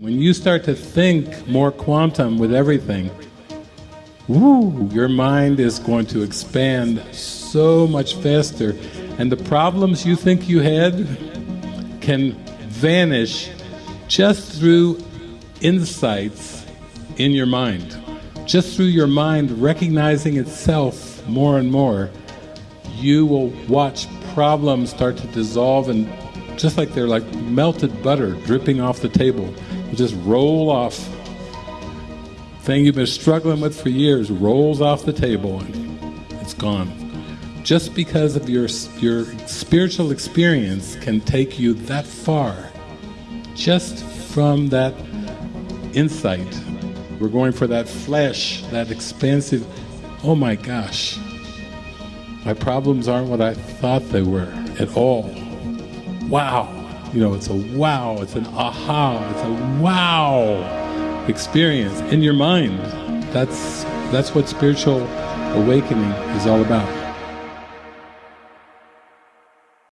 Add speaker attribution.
Speaker 1: When you start to think more quantum with everything, woo, your mind is going to expand so much faster and the problems you think you had can vanish just through insights in your mind. Just through your mind recognizing itself more and more, you will watch problems start to dissolve and just like they're like melted butter dripping off the table just roll off. Thing you've been struggling with for years rolls off the table and it's gone. Just because of your, your spiritual experience can take you that far. Just from that insight. We're going for that flesh, that expansive, oh my gosh, my problems aren't what I thought they were at all. Wow. You know, it's a wow, it's an aha, it's a wow experience in your mind. That's, that's what spiritual awakening is all about.